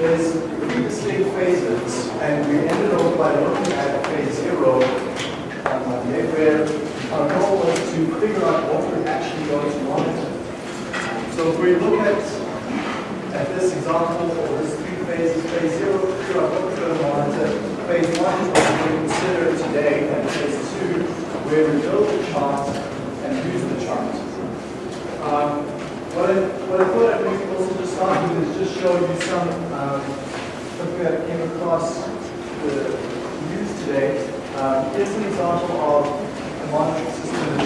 there's three distinct phases, and we ended up by looking at phase zero Monday, where our goal was to figure out what we're actually going to monitor. So if we look at, at this example, or this three phases, phase zero, figure out what we're going to monitor. Phase one is what to consider today, and phase two, where we build the chart and use the chart. Um, what I, what I thought I'd maybe also just start is just show you some, um, something that came across the news today. Um, here's an example of a monitoring system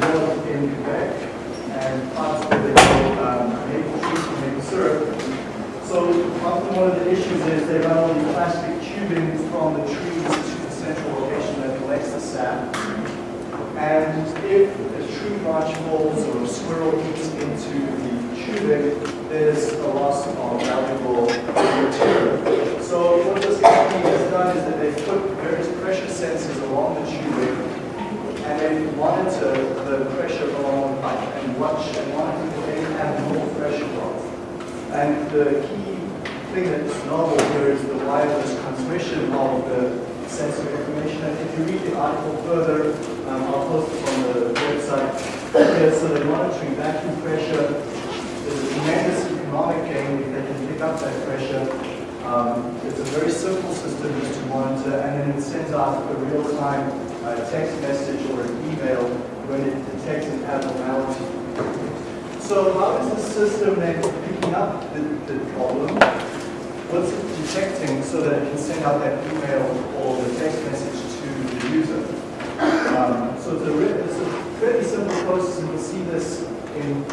developed in Quebec and parts they call um, maple trees and maple syrup. So often one of the issues is they run all these plastic tubing from the trees to the central location that collects the sap. And if a tree branch falls or a squirrel eats into the tubing, there's a loss of valuable material. So what this company has done is that they've put various pressure sensors along the tubing and they monitor the pressure along the pipe and watch and monitor for any abnormal pressure drop. And the key thing that's novel here is the wireless transmission of the sensor information. And if you read the article further, um, I'll post it on the website. Here, so they're monitoring vacuum pressure. There's a tremendous economic gain if they pressure. Um, it's a very simple system just to monitor, and then it sends out a real-time uh, text message or an email when it detects an abnormality. So how is the system then picking up the, the problem? What's it detecting so that it can send out that email or the text message to the user? Um, so it's a, it's a fairly simple process, and you'll see this in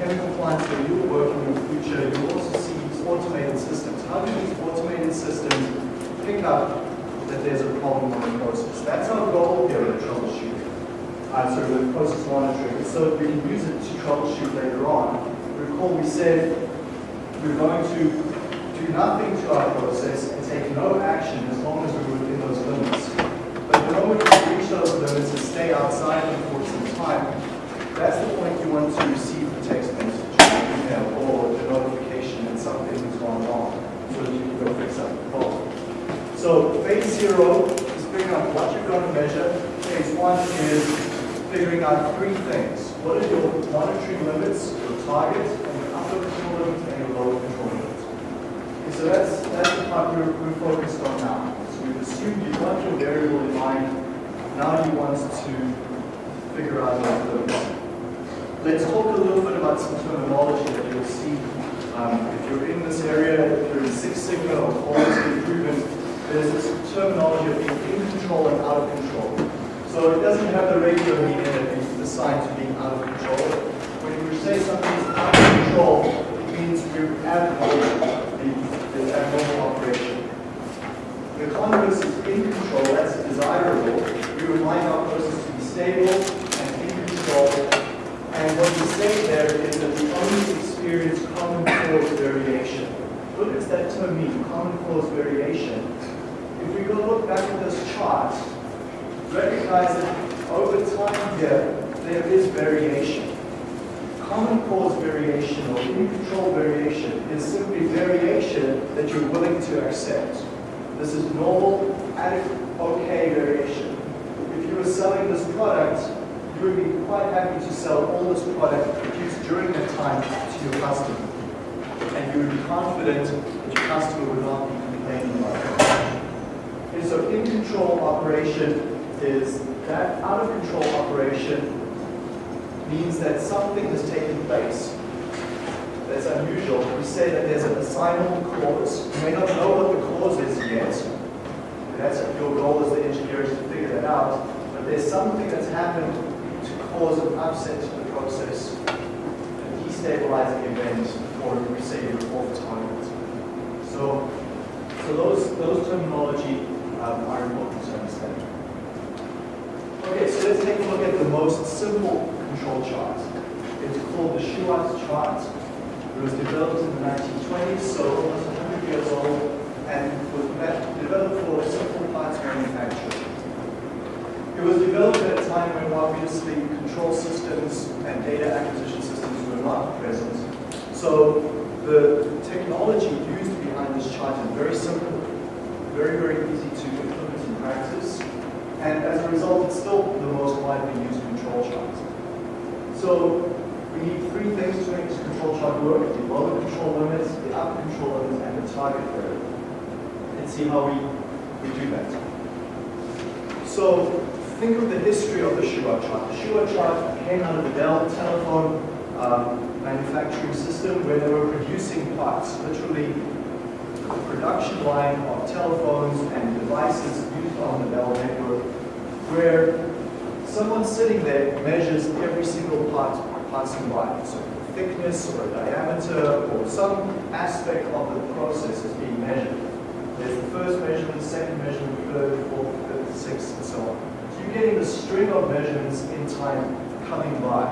chemical plants where you're working in the future. You'll also see automated systems. How do these automated systems pick up that there's a problem in the process? That's our goal here at troubleshooting. Uh, of the process monitoring, so we can use it to troubleshoot later on. Recall we said we're going to do nothing to our process and take no action as long as we're within those limits. But the moment we reach those limits and stay outside them for some time, that's the point you want to receive the text message, email, or the notification that something has gone wrong, so that you can go fix up the problem. So phase zero is figuring out what you're going to measure. Phase one is figuring out three things. What are your monitoring limits, your target, and your upper control limit, and your lower control limit. Okay, so that's, that's the part we're, we're focused on now. So we've assumed you want your variable in mind. Now you want to figure out those limits. Let's talk a little bit about some terminology that you'll see um, if you're in this area, if you're in Six Sigma or quality improvement, there's this terminology of being in control and out of control. So it doesn't have the regular meaning that we assign to being out of control. When we say something is out of control, it means we're abnormal, the, the abnormal operation. The converse is in control, that's desirable. We would like our process to be stable and in control. And what we say there is that we only experience common cause variation. What does that term mean, common cause variation? If we go look back at this chart, recognize that over time here, there is variation. Common cause variation or in-control variation is simply variation that you're willing to accept. This is normal, adequate, okay variation. If you were selling this product, you would be quite happy to sell all this product produced during that time to your customer. And you would be confident that your customer would not be complaining about it. And so in-control operation is that out of control operation means that something has taken place that's unusual. We say that there's an assignable cause. You may not know what the cause is yet. That's your goal as the engineer is to figure that out. But there's something that's happened to cause an upset to the process, a destabilizing event, or we say your off target. So, so those, those terminology um, are important to understand. Okay, so let's take a look at the most simple control chart. It's called the Shewhart chart. It was developed in the 1920s, so almost 100 years old, and was developed for simple parts manufacturing. It was developed at a time when obviously control systems and data acquisition systems were not present. So the technology used behind this chart is very simple, very, very easy to implement in practice, and as a result, it's still the most widely used control chart. So we need three things to make this control chart work, the lower control limits, the upper control limits, and the target area. Let's see how we, we do that. So think of the history of the Shewhart chart. The Shewhart chart came out of the Bell telephone um, manufacturing system where they were producing parts, literally the production line of telephones and devices used on the Bell network, where someone sitting there measures every single part passing by. So thickness or diameter or some aspect of the process is being measured. There's the first measurement, second measurement, third, fourth, fifth, sixth, and so on. So you're getting the string of measurements in time coming by.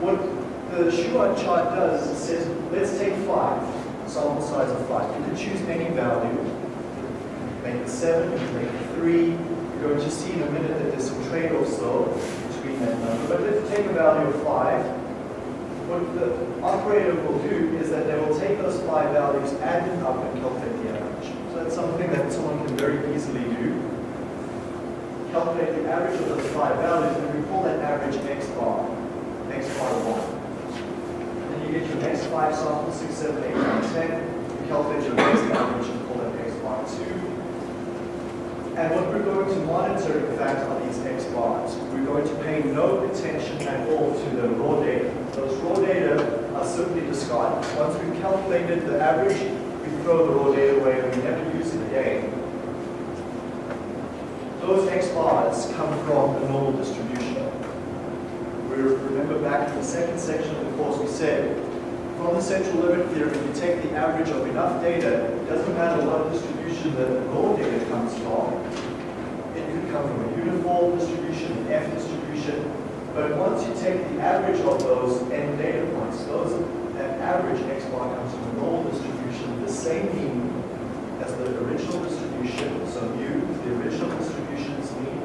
What the Shewhart chart does is it says, let's take five, sample size of five. You can choose any value. Make it seven, make it three. You're going to see in a minute that there's some trade-offs though between that number. But let's take a value of five. What the operator will do is that they will take those five values, add them up, and calculate the average. So that's something that someone can very easily do. Calculate the average of those five values, and we call that average x bar, x bar 1. Then you get your next five samples, 6, 7, 8, 9, 10. You calculate your average and call that x bar 2. And what we're going to monitor, in fact, are these X bars. We're going to pay no attention at all to the raw data. Those raw data are simply discarded. Once we've calculated the average, we throw the raw data away and we never use it again. Those X bars come from the normal distribution. We remember back in the second section of the course, we said from the central limit theorem, you take the average of enough data, it doesn't matter what distribution the raw data comes from. It could come from a uniform distribution, an F distribution, but once you take the average of those n data points, those that average x bar comes from a normal distribution, the same mean as the original distribution, so mu, the original distribution's mean,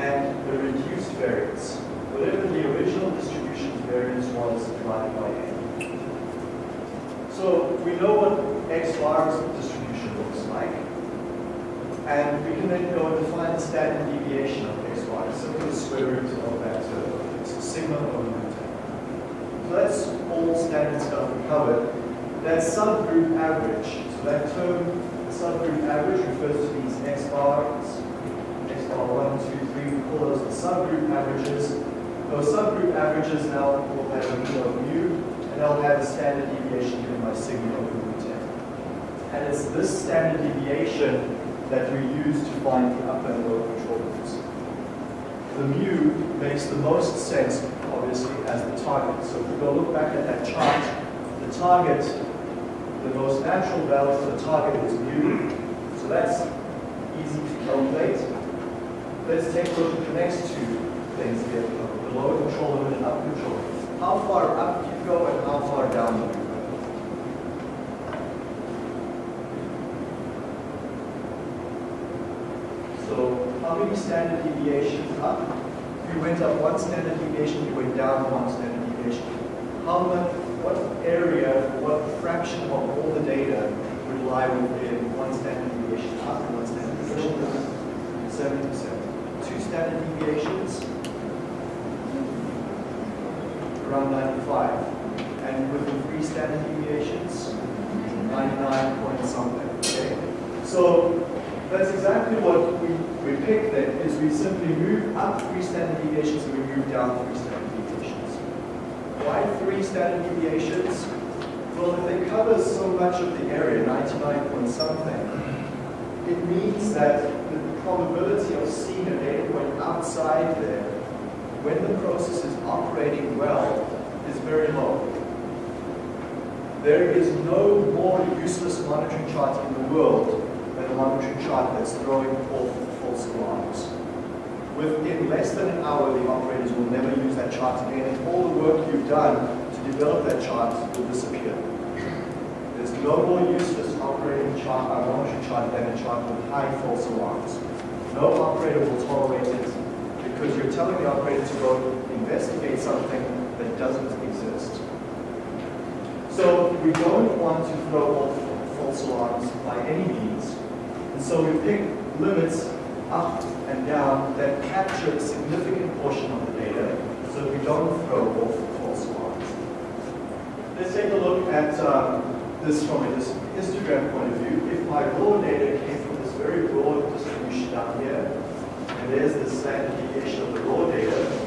and the reduced variance. Whatever the original distribution's variance was divided by n. So we know what x bar's distribution looks like. And we can then go and define the standard deviation of x bar. Simply the square root of that. It's sigma over root So that's all standard stuff we covered. That subgroup average. So that term, the subgroup average, refers to these x bars. X bar 1, 2, 3, we call those the subgroup averages. Those subgroup averages now will have a mu, they'll have a standard deviation given by sigma over root 10. And it's this standard deviation that we use to find the upper and lower control limits. The mu makes the most sense, obviously, as the target. So if we go look back at that chart, the target, the most natural value for the target is mu. So that's easy to calculate. Let's take a look at the next two things here, the lower control limit and upper control limit. How far up you go and how far down do you go? So how many standard deviations up? You went up one standard deviation, you went down one standard deviation. How much, what area, what fraction of all the data would lie within one standard deviation up and one standard deviation down? 70%. Two standard deviations, around 95. And within three standard deviations, 99 point something. Okay? So that's exactly what we, we picked then, is we simply move up three standard deviations and we move down three standard deviations. Why three standard deviations? Well, if they cover so much of the area, 99 point something, it means that the probability of seeing a data point outside there when the process is operating well is very low. There is no more useless monitoring chart in the world than a monitoring chart that's throwing off false alarms. Within less than an hour, the operators will never use that chart again, and all the work you've done to develop that chart will disappear. There's no more useless operating chart, uh, monitoring chart than a chart with high false alarms. No operator will tolerate it because you're telling the operator to go investigate something that doesn't exist. So we don't want to throw off false alarms by any means. And so we pick limits up and down that capture a significant portion of the data so we don't throw off false alarms. Let's take a look at um, this from a histogram point of view. If my raw data came from this very broad distribution down here, and there's the standard deviation of the raw data,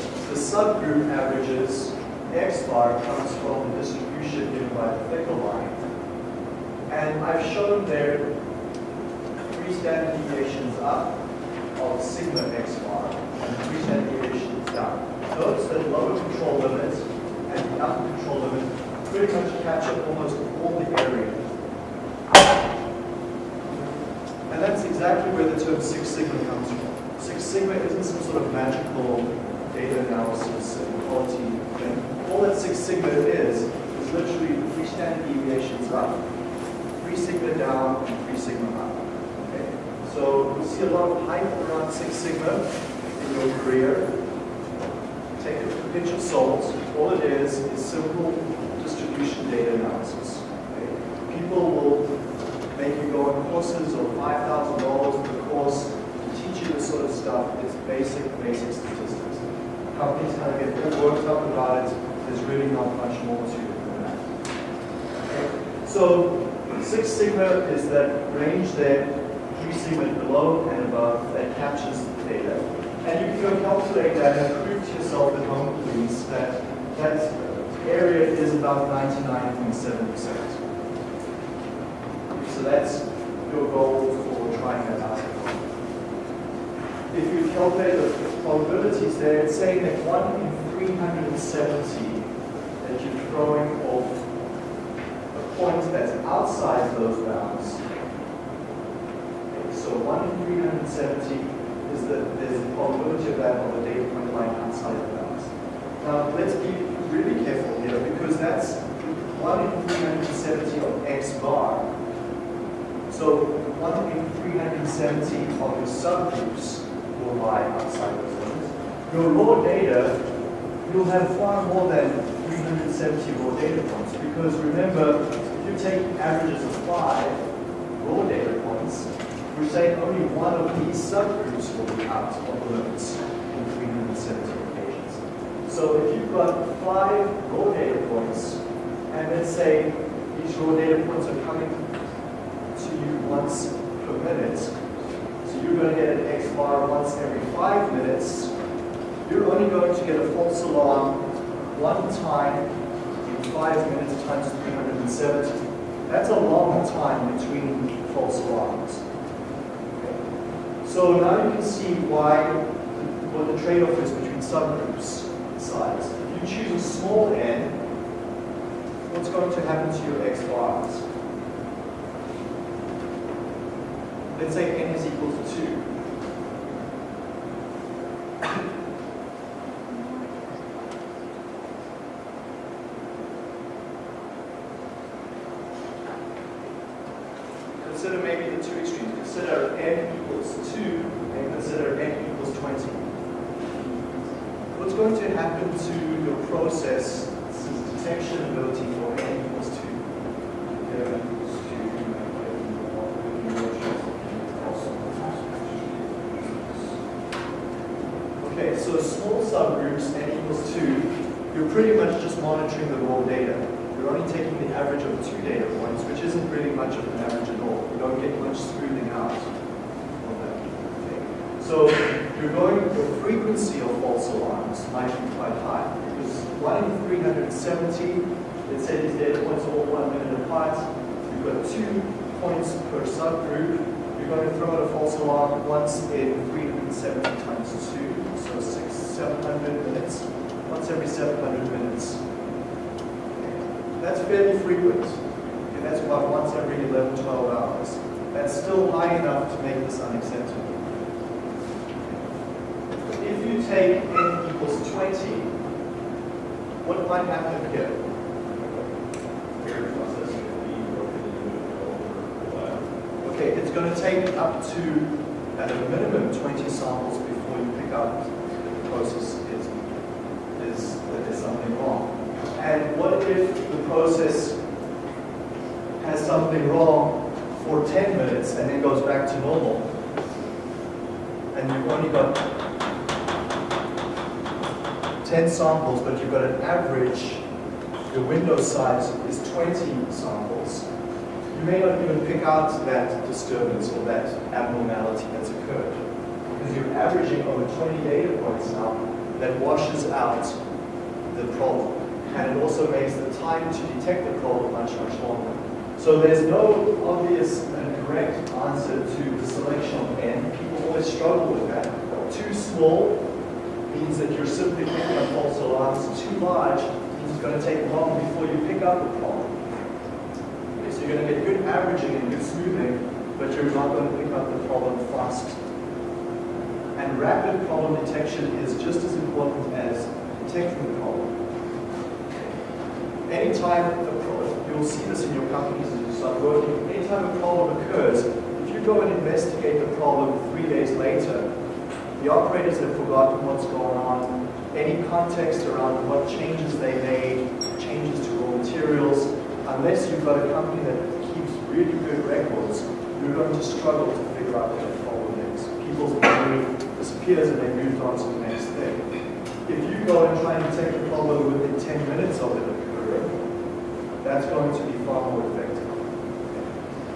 subgroup averages X bar comes from the distribution given by the thicker line. And I've shown there three standard deviations up of sigma X bar and three standard deviations down. Notice that lower control limit and the upper control limit pretty much capture almost all the area. And that's exactly where the term Six Sigma comes from. Six Sigma isn't some sort of magical data analysis and quality And all that Six Sigma is, is literally three standard deviations up, three sigma down, and three sigma up. Okay? So you see a lot of hype around Six Sigma in your career. Take a pinch of salt. All it is is simple distribution data analysis. Okay? People will make you go on courses of $5,000 per course to teach you this sort of stuff. It's basic, basic statistics. Companies kind of get all worked up about it there's really not much more to it than that. So Six Sigma is that range there, three sigma below and above that captures the data. And you can go calculate that and prove to yourself at home, please, that that area is about 99.7%. So that's your goal for trying that out. If you calculate the probabilities there, it's saying that 1 in 370 that you're throwing off a point that's outside those bounds. Okay, so 1 in 370 is the, there's the probability of that on the data point line outside the bounds. Now, let's be really careful here because that's 1 in 370 of x bar. So 1 in 370 of your subgroups will lie outside those limits. Your raw data, you'll have far more than 370 raw data points. Because remember, if you take averages of five raw data points, we're saying only one of these subgroups will be out of the limits in 370 occasions. So if you've got five raw data points, and let's say these raw data points are coming to you once per minute, you're going to get an X bar once every five minutes, you're only going to get a false alarm one time in five minutes times 370. That's a long time between false alarms. Okay. So now you can see why, what the trade-off is between subgroups size. If you choose a small n, what's going to happen to your x bars? Let's say n is equal to 2. consider maybe the two extremes. Consider n equals 2 and consider n equals 20. What's going to happen to your process detection ability for n equals 2? Okay, so small subgroups, n equals 2, you're pretty much just monitoring the raw data. You're only taking the average of two data points, which isn't really much of an average at all. You don't get much smoothing out of that. Okay. So you're going, your frequency of false alarms might be quite high because 1 in 370, let's say these data points are all one minute apart, you've got two points per subgroup, you're going to throw out a false alarm once in 370 times 2, so six, 700 minutes, once every 700 minutes. That's fairly frequent. And that's about once every 11, 12 hours. That's still high enough to make this unacceptable. If you take n equals 20, what might happen here? Okay, it's going to take up to, at a minimum, 20 samples before you pick up process is, is that there's something wrong. And what if the process has something wrong for 10 minutes and then goes back to normal, and you've only got 10 samples, but you've got an average, your window size is 20 samples, you may not even pick out that disturbance or that abnormality that's occurred. Because you're averaging over 20 data points now that washes out the problem. And it also makes the time to detect the problem much, much longer. So there's no obvious and correct answer to the selection of n. People always struggle with that. Too small means that you're simply picking up false alarms. Too large means it's going to take long before you pick up the problem. Okay, so you're going to get good averaging and good smoothing, but you're not going to pick up the problem fast. And rapid problem detection is just as important as detecting the problem. Anytime a problem, you'll see this in your companies as you start working, anytime a problem occurs, if you go and investigate the problem three days later, the operators have forgotten what's going on, any context around what changes they made, changes to raw materials, unless you've got a company that keeps really good records, you're going to struggle to figure out what the problem is. People's memory disappears and they move on to the next thing. If you go and try and take the problem within 10 minutes of it occurring, that's going to be far more effective.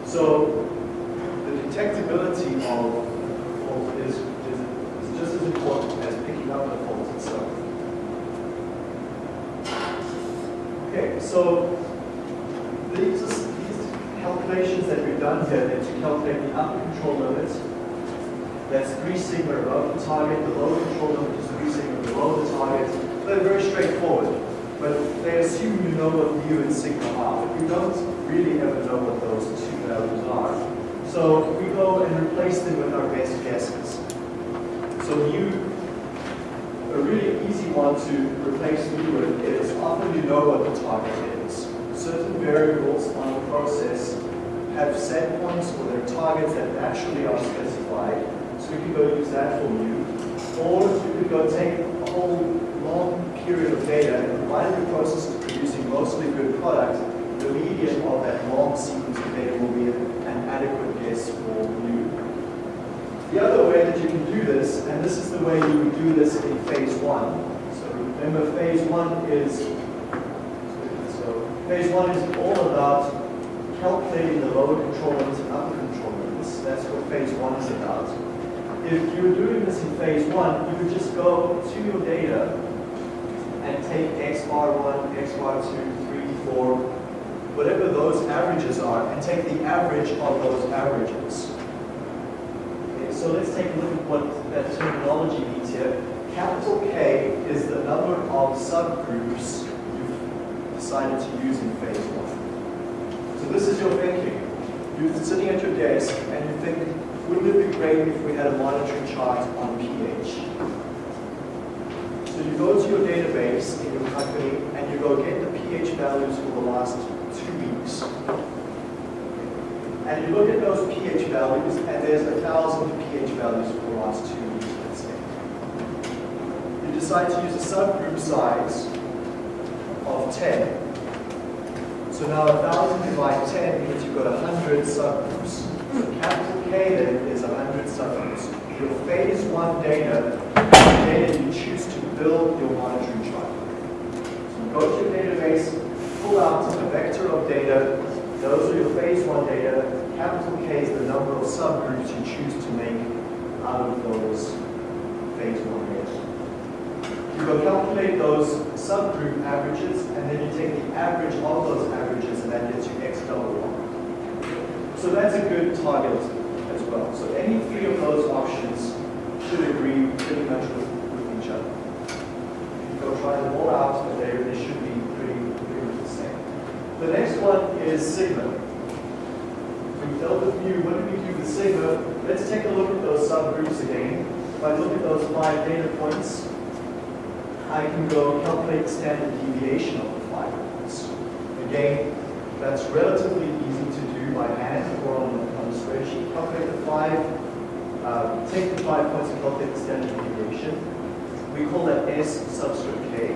So the detectability of fault is, is, is just as important as picking up the fault itself. Okay, so these, these calculations that we've done here, to calculate the upper control limit, that's 3 sigma above the target, the lower control limit is 3 sigma below the target. They're very straightforward, but they assume you know what mu and sigma are, but you don't really ever know what those two values are. So we go and replace them with our best guesses. So mu, a really easy one to replace mu with is often you know what the target is certain variables on the process have set points or their targets that naturally are specified. We can go use that for you. Or you could go take a whole long period of data and provided the process is producing mostly good product, the median of that long sequence of data will be an adequate guess for you. The other way that you can do this, and this is the way you would do this in phase one. So remember phase one is so Phase one is all about calculating the lower control limits and upper control limits. That's what phase one is about. If you're doing this in phase one, you would just go to your data and take x bar 1, x bar 2, 3, 4, whatever those averages are, and take the average of those averages. Okay, so let's take a look at what that terminology means here. Capital K is the number of subgroups you've decided to use in phase one. So this is your thinking. You're sitting at your desk and you think, wouldn't it be great if we had a monitoring chart on pH? So you go to your database in your company and you go get the pH values for the last two weeks. And you look at those pH values and there's a thousand pH values for the last two weeks, let's say. You decide to use a subgroup size of 10. So now a 1,000 divided 10 means you've got 100 subgroups. K is 100 subgroups. Your phase one data data you choose to build your monitoring chart. So you go to your database, pull out a vector of data. Those are your phase one data. Capital K is the number of subgroups you choose to make out of those phase one data. You go calculate those subgroup averages, and then you take the average of those averages, and that gets you x double one. So that's a good target well. So any three of those options should agree pretty much with, with each other. You go try them all out, but they, they should be pretty, pretty much the same. The next one is sigma. We dealt with mu. What do we do with sigma? Let's take a look at those subgroups again. If I look at those five data points, I can go calculate the standard deviation of the five points. Again, that's relatively easy to do by hand or on, on a spreadsheet. Calculate the five, uh, take the five points and calculate the standard deviation. We call that S subscript K.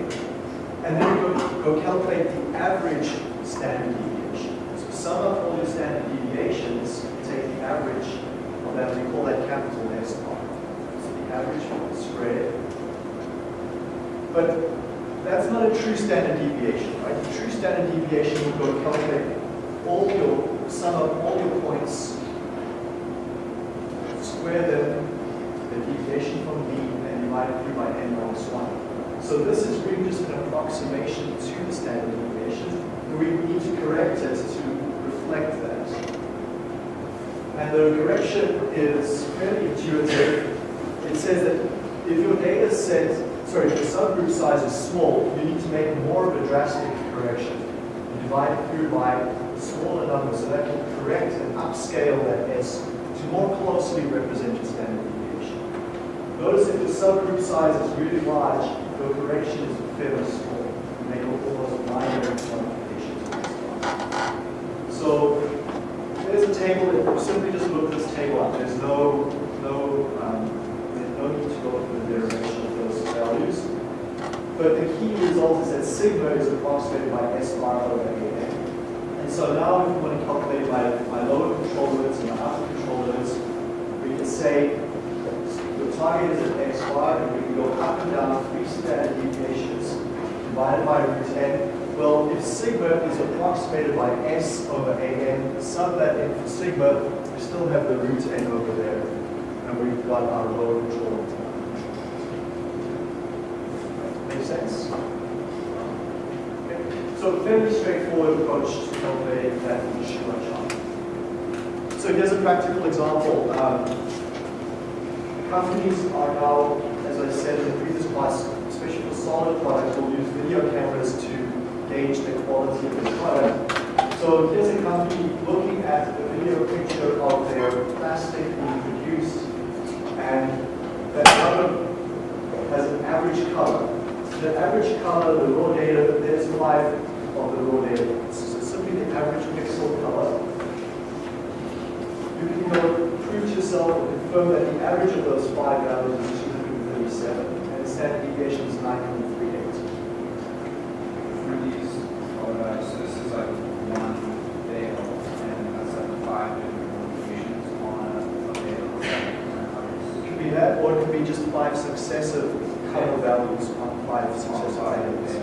And then we go, go calculate the average standard deviation. So sum up all your standard deviations, take the average of that, we call that capital S bar. So the average squared. But that's not a true standard deviation, right? The true standard deviation will go calculate all your, sum up all your points, square them, the deviation from mean, and divide it through by n minus 1. So this is really just an approximation to the standard deviation. And we need to correct it to reflect that. And the correction is fairly intuitive. It says that if your data set, sorry, if the subgroup size is small, you need to make more of a drastic correction. You divide it through by smaller number so that will correct and upscale that S more closely represent your standard deviation. Notice if the subgroup size is really large, your correction is fairly small. You make almost minor modifications. So there's a table that simply just look this table up. There's no no um, there's no need to go through the derivation of those values. But the key result is that sigma is approximated by S bar over A. And so now if we want to calculate my, my lower control limits and my upper we can say the target is at x bar, and we can go up and down three standard deviations divided by root n. Well, if sigma is approximated by s over an, sub that in for sigma, we still have the root n over there, and we've got our lower control limit. Make sense? So fairly straightforward approach to calculating that chart. So here's a practical example. Um, companies are now, as I said in the previous class, especially for solid products, will use video cameras to gauge the quality of the product. So here's a company looking at the video picture of their plastic being produced, and that color has an average color. The average color, the raw data, there's five of the raw data. So simply the average pixel color. You prove to yourself or confirm that the average of those five values is 237, and the standard deviation is 938. For these, uh, so this is like one veil, and that's like five different locations on a veil. It could be that, or it could be just five successive color values on five successive values.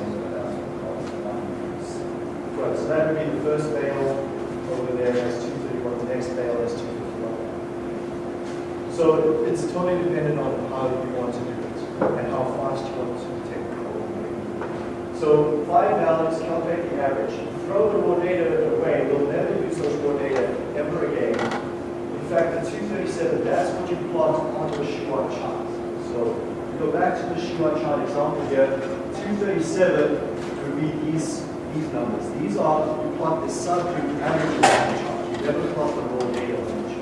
Right, so that would be the first veil over there as 231, the next veil is 251. So it's totally dependent on how you want to do it and how fast you want to take the code. So five values, calculate the average. Throw the raw data away. We'll never use those raw data ever again. In fact, the 237, that's what you plot onto a Shewhart chart. So go back to the Shewhart chart example here. 237 would be these these numbers. These are, you plot the subgroup the chart. You never plot the raw data on the chart.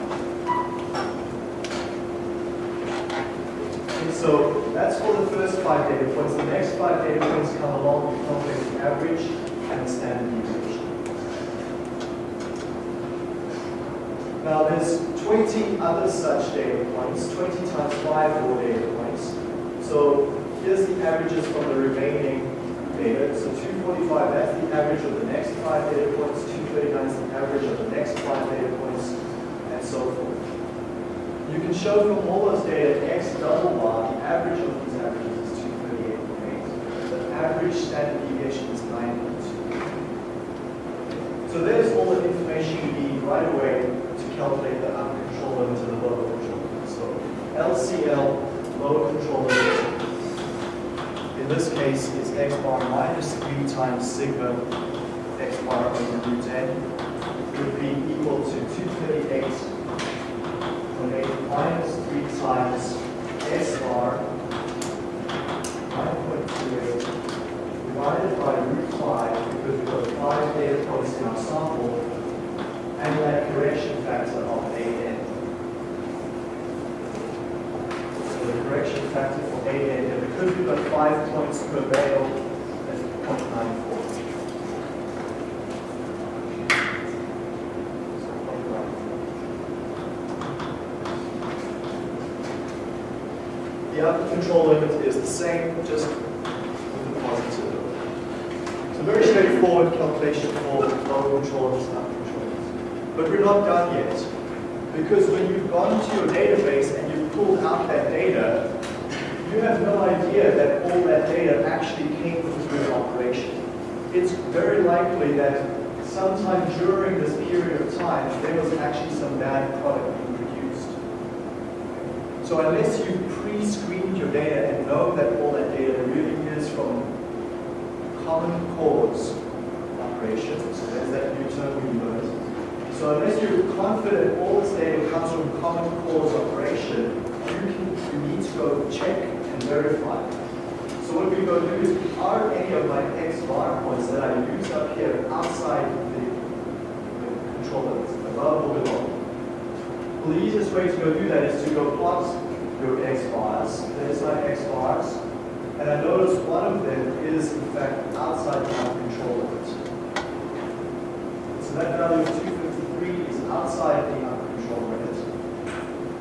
Okay, so that's for the first five data points. The next five data points come along, calculate the average and standard deviation. Now there's 20 other such data points, 20 times 5 raw data points. So here's the averages from the remaining data. So 245, that's the average of the next five data points. 239 is the average of the next five data points, and so forth. You can show from all those data, double bar, the average of these averages is 238.8. The average standard deviation is 9.2. So there's all the information you need right away to calculate the upper control limit and the lower control limit. So LCL, lower control limit, in this case, is x bar minus 3 times sigma x bar over root n would be equal to 238.8 minus 3 times s bar 9.28 divided by root 5 because we've got 5 data points in our sample and that correction factor of an. So the correction factor for an, and because we've got 5 points per veil, that's 0.94. The upper control limit is the same, just with the positive. So very straightforward calculation for lower control and upper control. But we're not done yet. Because when you've gone to your database and you've pulled out that data, you have no idea that all that data actually came through an operation. It's very likely that sometime during this period of time, there was actually some bad product being produced. So unless you pre-screened your data and know that all that data really is from common cause operations, so there's that new term we learned. So unless you're confident all this data comes from common cause operation, you, can, you need to go check and verify. So what we go do is, are any of my X bar points that I use up here outside the, the control limits, above or below? Well, the easiest way to go do that is to go plot your X bars. There's X bars. And I notice one of them is, in fact, outside my control limit. So that value of 253 is outside the control limit.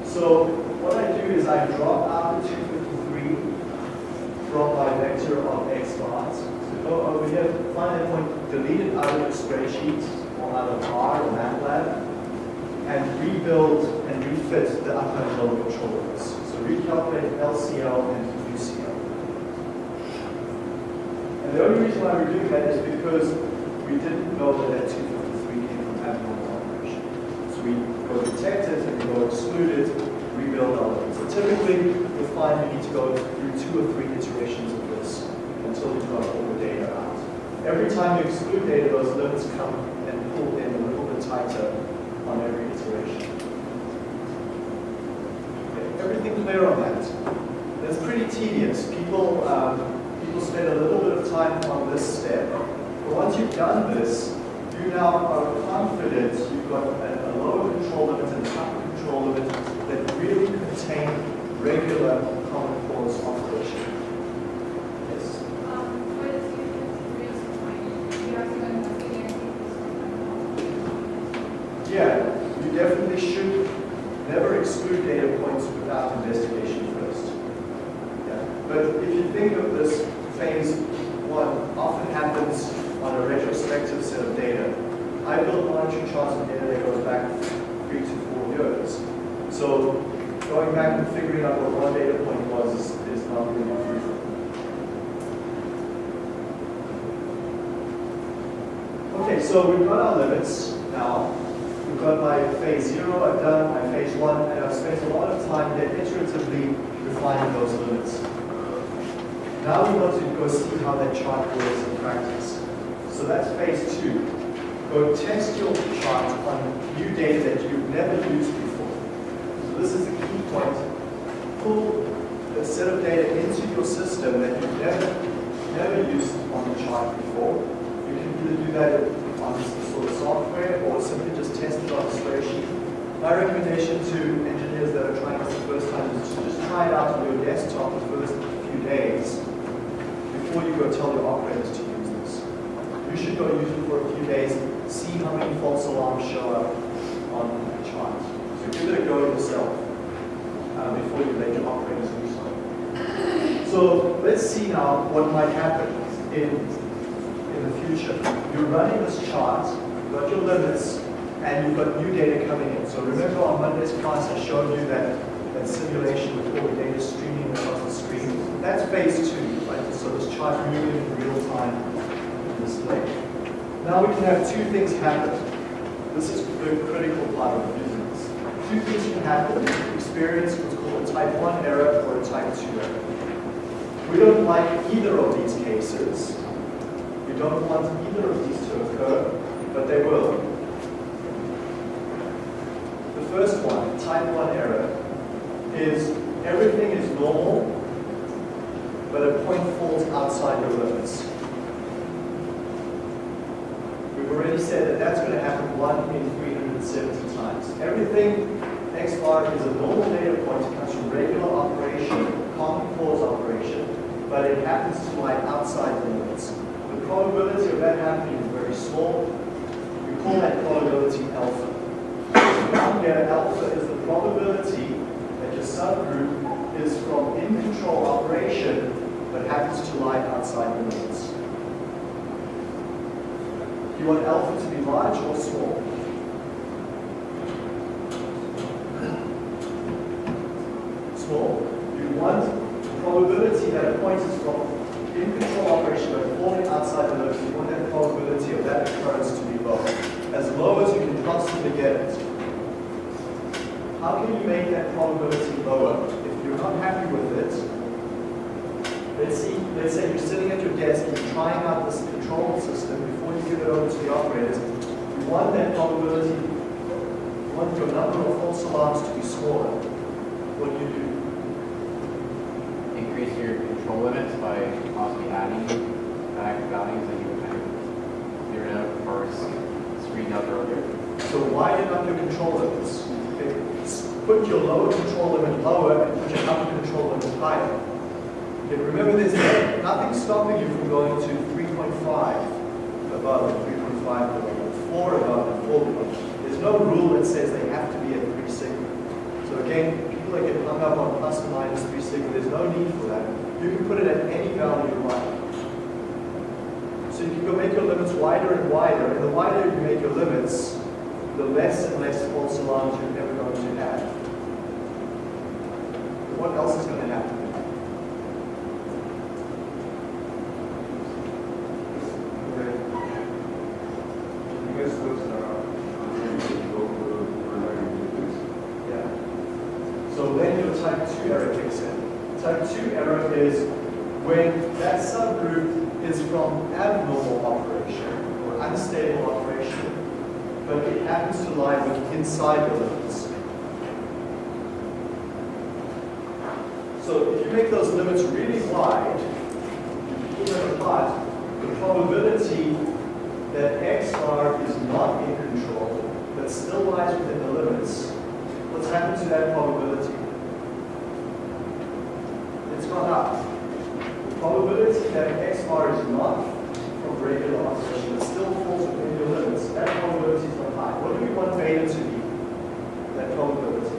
So what I do is I drop out the 253 from my vector of x bars. So go over here, find that point, delete it out of your spreadsheet or out of R or MATLAB, and rebuild and refit the upper control limits. Recalculate LCL and UCL. And the only reason why we're doing that is because we didn't know that that 253 came from abnormal operation. So we go detect it and we go exclude it, rebuild our limits. So typically, you'll find you need to go through two or three iterations of this until you've got all the data out. Every time you exclude data, those limits come and pull in a little bit tighter on every iteration. Everything clear on that? That's pretty tedious. People, um, people spend a little bit of time on this step. But once you've done this, you now are confident you've got a, a lower control limit and upper control limit that really contain regular common cause operation. Yes? Um, what is your reason why you are Yeah, you definitely should never exclude data without investigation first. Yeah. But if you think of this phase one, often happens on a retrospective set of data. I build monitoring charts of data that goes back three to four years. So going back and figuring out what one data point was is, is not really fruitful. Okay, so we've got our limits now. We've got my phase zero, I've done my phase one, and I've spent a lot of time there iteratively refining those limits. Now we want to go see how that chart works in practice. So that's phase two. Go test your chart on new data that you've never used before. So this is the key point. Pull a set of data into your system that you've never, never used on the chart before. You can either do that on of software or simply just test it on a spreadsheet. My recommendation to engineers that are trying this the first time is to just try it out on your desktop the first few days before you go tell your operators to use this. You should go use it for a few days, see how many false alarms show up on the chart. So give it a go yourself uh, before you let your operators do so. So let's see now what might happen in, in the future. You're running this chart, you've got your limits, and you've got new data coming in. So remember on Monday's class I showed you that, that simulation with all the data streaming across the screen. That's phase two, right? So this chart moving in real time in display. Now we can have two things happen. This is the critical part of using this. Two things can happen. Experience what's called a type 1 error or a type 2 error. We don't like either of these cases. We don't want either of these to occur, but they will. The first one, type 1 error, is everything is normal, but a point falls outside your limits. We've already said that that's going to happen 1 in 370 times. Everything X bar is a normal data point, it comes from regular operation, common cause operation, but it happens to lie outside the limits. The probability of that happening is very small. That probability alpha. Down here, alpha is the probability that your subgroup is from in-control operation but happens to lie outside the limits. You want alpha to be large or small? Small. You want the probability that a point is from how can you make that probability lower? If you're not happy with it, let's see, let's say you're sitting at your desk and you're trying out this control system before you give it over to the operators. You want that probability, you want your number of false alarms to be smaller. What do you do? increase your control limits by possibly adding back values that you kind of figured out or screened out earlier. So widen up your control limits. Put your lower control limit lower and put your upper control limit higher. Okay, remember there's no- nothing stopping you from going to 3.5 above and 3.5 below, 4 above and 4 below. There's no rule that says they have to be at 3 sigma. So again, people that get hung up on plus or minus 3 sigma, there's no need for that. You can put it at any value you like. So you can go make your limits wider and wider, and the wider you make your limits, the less and less false alarms you're ever going to have. What else is going to happen? Yeah. So then your type 2 error kicks in. Type 2 error is when that subgroup is from abnormal operation or unstable operation, but it happens to lie inside the limits. So if you make those limits really wide, them apart, the probability that x bar is not in control, but still lies within the limits, what's happened to that probability? It's gone up. The probability that x bar is not from regular operation, but still falls within your limits, that probability is not high. What do we want beta to be? That probability.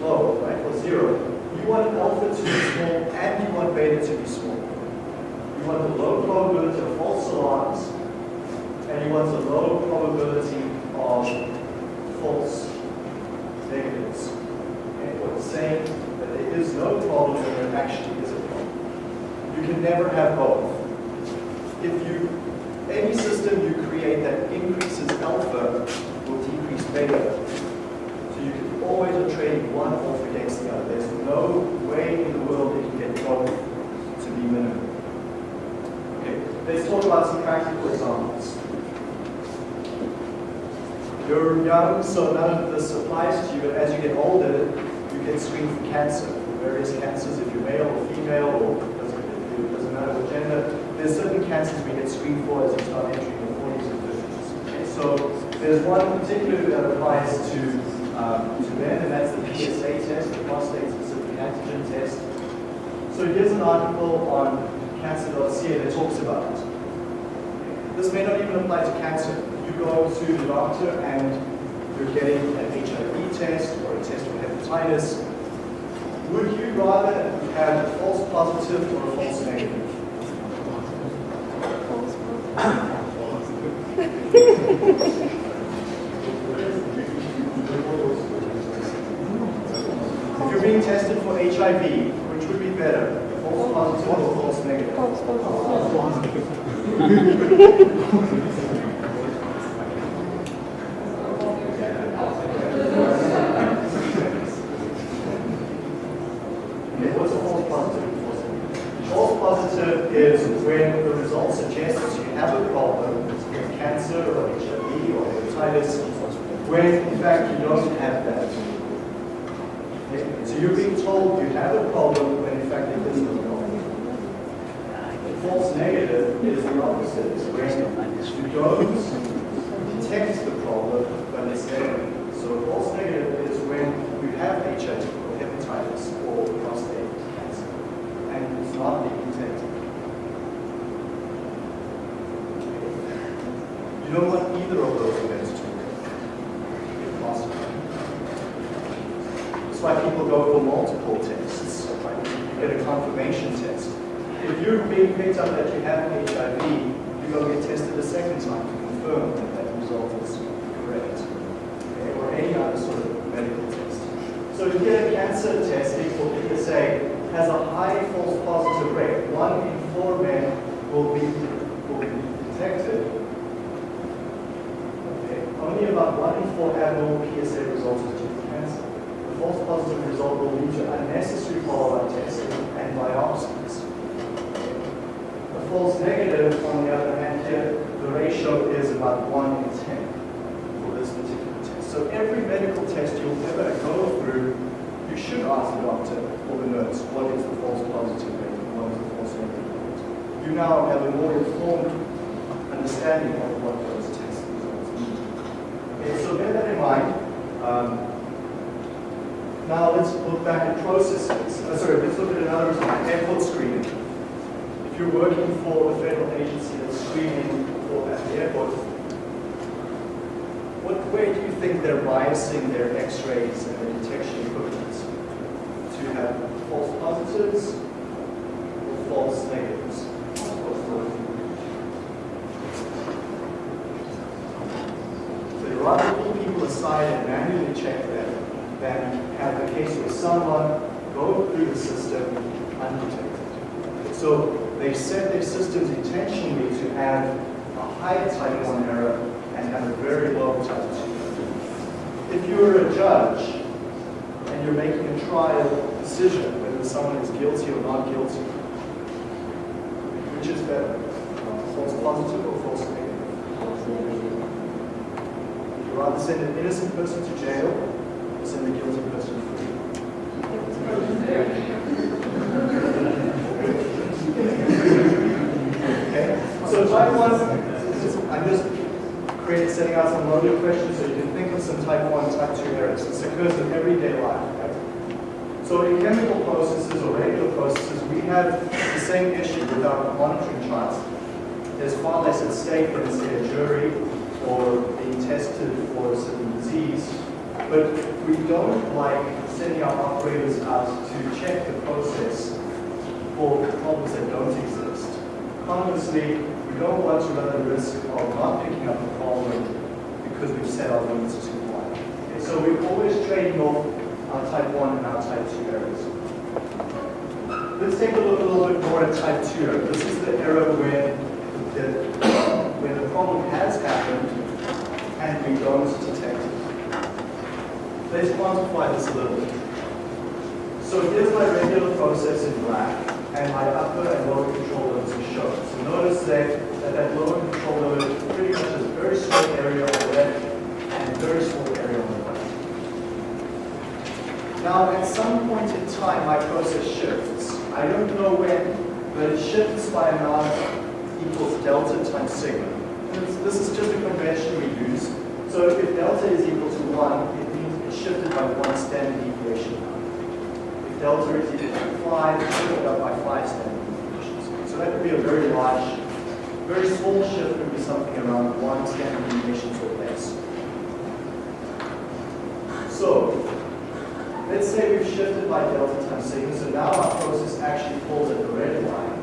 Low, right, or zero. You want alpha to be small and you want beta to be small. You want the low probability of false alarms and you want the low probability of false negatives. Okay, what it's saying that there is no problem when there actually is a problem. You can never have both. If you, any system you create that increases alpha will decrease beta. So you can always trading one off against the other. There's no way in the world that you can get both to be minimum. Okay, let's talk about some practical examples. You're young, so none of this applies to you, but as you get older, you get screened for cancer, for various cancers, if you're male or female, or doesn't, it doesn't matter what gender. There's certain cancers we get screened for as you start entering your 40s and 50s. Okay, so there's one particular that applies to, um, to men, and that's the PSA test, the prostate specific antigen test. So here's an article on cancer.ca that talks about it. This may not even apply to cancer. You go to the doctor and you're getting an HIV test or a test for hepatitis. Would you rather have a false positive or a false negative? If you're being tested for HIV, which would be better, a false positive or a false negative? Okay, what's a false positive? False positive is when the results suggest that you have a problem with cancer or HIV or hepatitis, when in fact you don't have that. Okay, So you're being told you have a problem when in fact there is no problem. False negative is the opposite. It's when don't detect the problem, but it's there. So false negative is when you have HIV or hepatitis or prostate cancer, and it's not being detected. You don't want either of those events to occur, if possible. That's why people go for multiple tests. Right? You get a confirmation test. If you're being picked up that you have HIV, you go get tested a second time to confirm that that result is correct. Okay? Or any other sort of medical test. So a cancer testing for PSA has a high false positive rate. One in four men will be, will be detected. Okay? Only about one in for abnormal PSA results is due to cancer. The false positive result will lead to unnecessary follow-up testing and biopsies. The false negative, on the other hand, here, the ratio is about 1 in 10 for this particular test. So every medical test you'll ever go through, you should ask the doctor or the nurse, what is the false positive rate and what is the false negative rate. You now have a more informed understanding of what those test results mean. Okay, so bear that in mind. Um, now let's look back at processes. Uh, sorry, let's look at another result, airport screening. If you're working for a federal agency that's screening for at the airport, way do you think they're biasing their x-rays and their detection equipment to have false positives or false negatives? They'd rather pull people aside and manually check them than have a case where someone go through the system undetected. So they set their systems intentionally to have a high type 1 error and have a very low 2. If you're a judge and you're making a trial decision whether someone is guilty or not guilty, which is better? False positive or false negative? Would you rather send an innocent person to jail or send a guilty person free? Okay, so type one, I'm just creating, out questions so you can think of some type one, type two errors. This occurs in everyday life. So in chemical processes or regular processes, we have the same issue with our monitoring charts. There's far less at stake than say a jury or being tested for a certain disease. But we don't like sending our operators out to check the process for problems that don't exist. Conversely, we don't want to run the risk of not picking up because we've set our limits too wide. Okay, so we're always trading off our type 1 and our type 2 errors. Let's take a look a little bit more at type 2 error. This is the error where the, where the problem has happened and we don't detect it. Let's quantify this a little bit. So here's my regular process in black, and my upper and lower control limits are shown. So notice that that, lower control limit pretty much has a very small area on the left and a very small area on the right. Now, at some point in time, my process shifts. I don't know when, but it shifts by amount equals delta times sigma. This, is just a convention we use. So if delta is equal to 1, it means it's shifted by one standard deviation. If delta is equal to 5, it's shifted up by 5 standard deviations. So that would be a very large, very small shift would be something around 1 standard deviations or less. So, let's say we've shifted by delta times sigma, so now our process actually falls at the red line.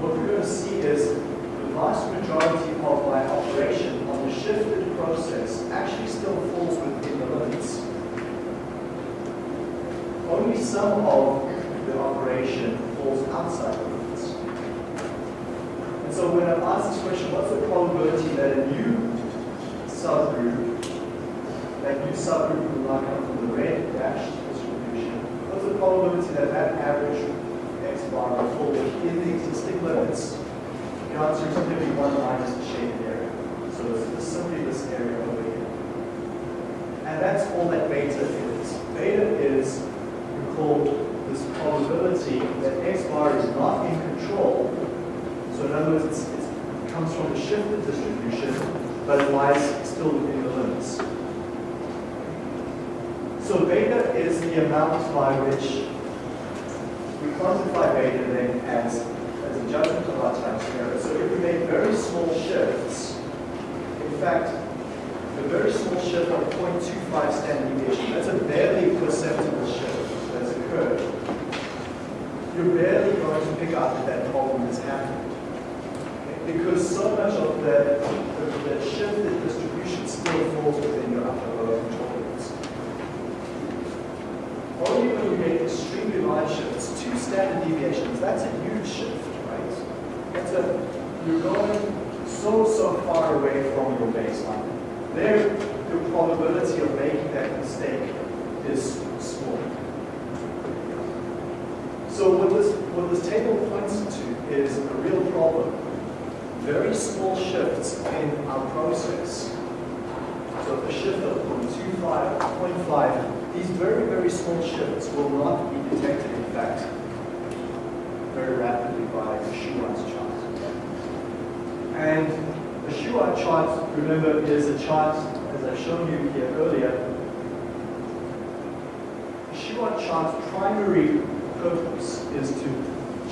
What we're going to see is the vast majority of my operation on the shifted process actually still falls within the limits. Only some of the operation falls outside. And so when I ask this question, what's the probability that a new subgroup, that new subgroup will not come from the red dashed distribution, what's the probability that that average x bar will fall within the existing limits? The answer is be 1 minus the shaded area. So it's simply this area over here. And that's all that beta is. Beta is, recall, this probability that x bar is not in control. So in other words, it's, it comes from a shifted distribution, but it lies still within the limits. So beta is the amount by which we quantify beta then as, as a judgment of our time error. So if we make very small shifts, in fact, a very small shift of 0.25 standard deviation, that's a barely perceptible shift that's occurred. You're barely going to pick up that that problem is happening. Because so much of that, the, the shifted distribution still falls within your upper lower limits. Only when you make extremely large shifts, two standard deviations, that's a huge shift, right? That's a, you're going so, so far away from your baseline. There, your probability of making that mistake is small. So what this, what this table points to is a real problem. Very small shifts in our process. So a shift of 0.25, 0.5, these very, very small shifts will not be detected, in fact, very rapidly by the Shewhart's chart. And the Shewhart chart, remember, is a chart, as I've shown you here earlier. The Shewhart chart's primary purpose is to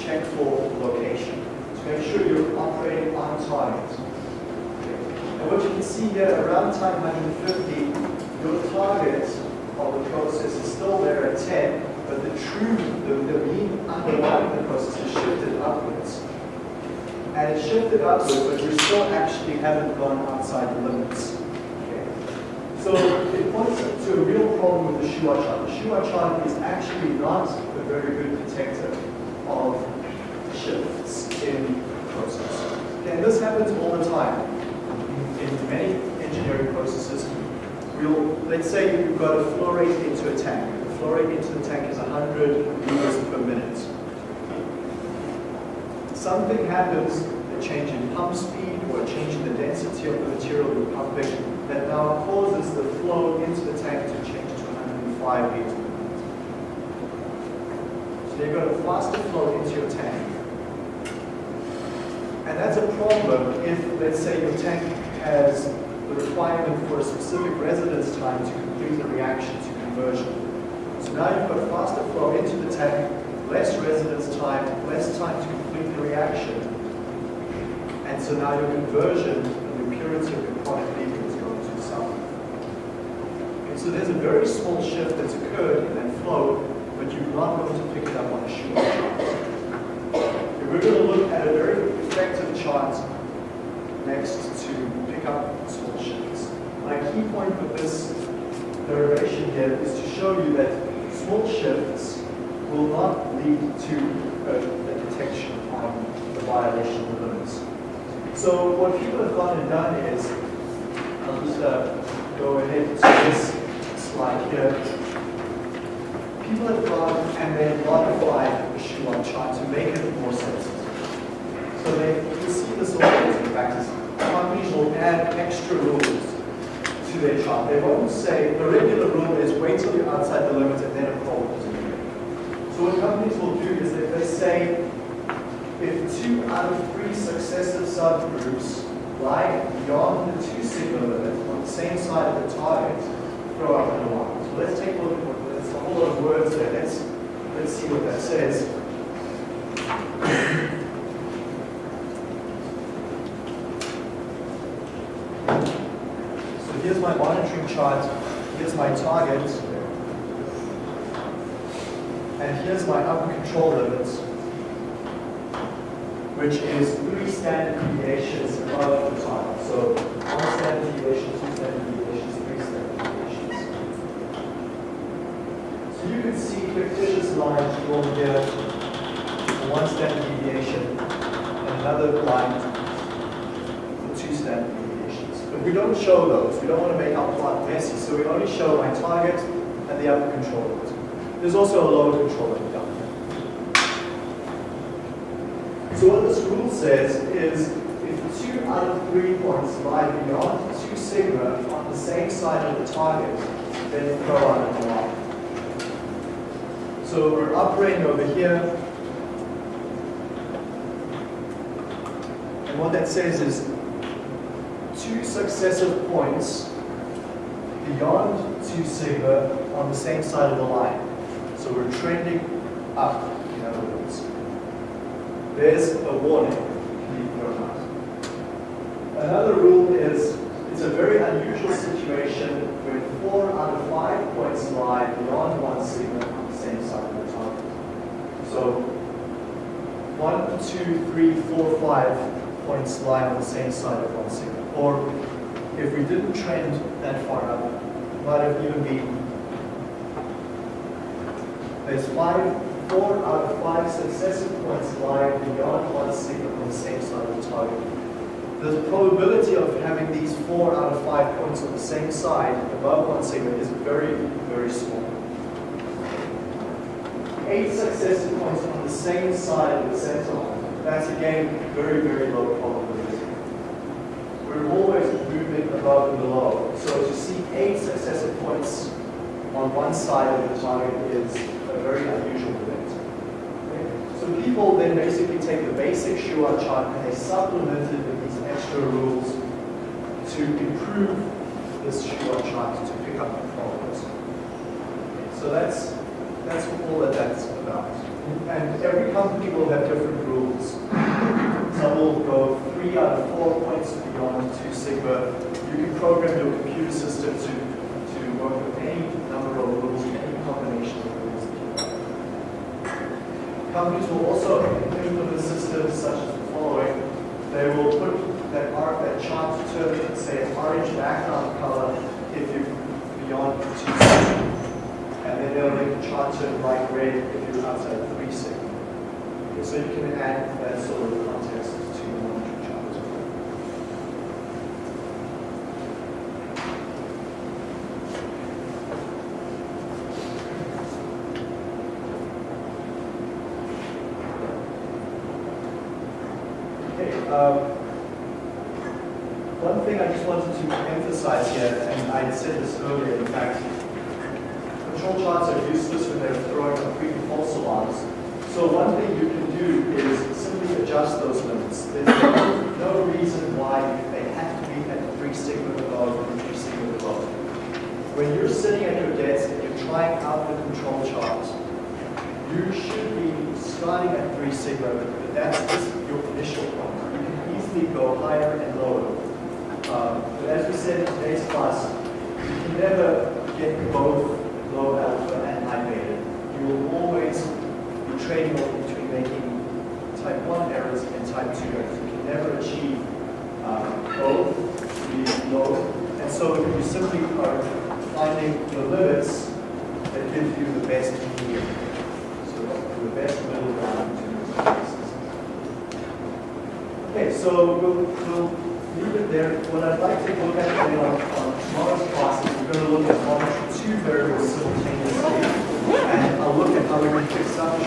check for location, make sure you're operating on target. And what you can see here, around time 150, your target of the process is still there at 10, but the true, the, the mean underlying the process is shifted upwards. And it shifted upwards, but you still actually haven't gone outside the limits. So it points to a real problem with the Shewhart chart. The Shewhart chart is actually not a very good detector of shifts in process. And this happens all the time in many engineering processes, we'll, let's say you've got a flow rate into a tank. The flow rate into the tank is 100 liters per minute. Something happens, a change in pump speed or a change in the density of the material you're pumping, that now causes the flow into the tank to change to 105 liters per minute. So you've got a faster flow into your tank. And that's a problem if, let's say, your tank has the requirement for a specific residence time to complete the reaction to conversion. So now you've got faster flow into the tank, less residence time, less time to complete the reaction. And so now your conversion and the purity of your product leaving is going to suffer. Okay, so there's a very small shift that's occurred in that flow, but you're not going to pick it up on a Shewhart chart. We're going to look at a very effective chart next to pick up small shifts. My key point with this derivation here is to show you that small shifts will not lead to a, a detection on the violation of the limits. So what people have gone and done is, I'll just uh, go ahead to this slide here. People have gone and they've modified the Shewhart chart to make it more sensitive. So they, you see this always in practice. Companies will add extra rules to their chart. They won't say, the regular rule is wait till you're outside the limit and then a is. So what companies will do is that they say, if two out of three successive subgroups lie beyond the two sigma limit on the same side of the target, throw out an alarm. So let's take a look at what, there's a whole lot of words there. Let's, let's see what that says. Here's my monitoring chart, here's my target, and here's my upper control limits, which is three standard deviations above the target. So one standard deviation, two standard deviations, three standard deviations. So you can see fictitious lines drawn here, one standard deviation, and another line for two standard deviations. But we don't show those. We don't want to make our plot messy, so we only show my target and the upper control limit. There's also a lower control limit down here. So what this rule says is if two out of three points lie beyond two sigma on the same side of the target, then throw out an alarm. So we're operating over here. And what that says is successive points beyond 2 sigma on the same side of the line. So we're trending up, in other words. There's a warning. Another rule is, it's a very unusual situation when four out of five points lie beyond one sigma on the same side of the target. So one, two, three, four, five points lie on the same side of one sigma. Or if we didn't trend that far up, it might have even been there's five, four out of five successive points lie beyond one sigma on the same side of the target. the probability of having these four out of five points on the same side above one sigma is very, very small. Eight successive points on the same side of the center line, that's again very, very low probability. Above and below. So to see eight successive points on one side of the target is a very unusual event. Okay? So people then basically take the basic Shewhart chart and they supplement it with these extra rules to improve this Shewhart chart to pick up the problems. So that's that's all that that's about. And every company will have different rules. Will go three out of four points beyond two sigma. You can program your computer system to, to work with any number of rules, any combination of rules. Companies will also implement systems such as the following. They will put that art, that chart to say, an orange background color if you're beyond two sigma. And then they'll make the chart turn bright red if you're outside three sigma. Okay, so you can add that sort of um, context to your monitoring chart as well. Okay, um, one thing I just wanted to emphasize here, and I said this earlier, in fact, control charts are useless when they're throwing complete false alarms. So one thing you can do is simply adjust those limits. There's no, reason why they have to be at three sigma below and three sigma below. When you're sitting at your desk and you're trying out the control chart, you should be starting at three sigma, but that's your initial point. Easily go higher and lower. Um, but as we said in today's class, you can never get both low alpha and high beta. You will always be trading off between making type 1 errors and type 2 errors. You can never achieve uh, both the low. And so you simply are finding the limits that give you the best medium. So the best middle ground between those two cases. Okay, so we'll, we'll leave it there. What I'd like to look at on, on tomorrow's class is we're going to look at two variables simultaneously. And I'll look at how we can fix up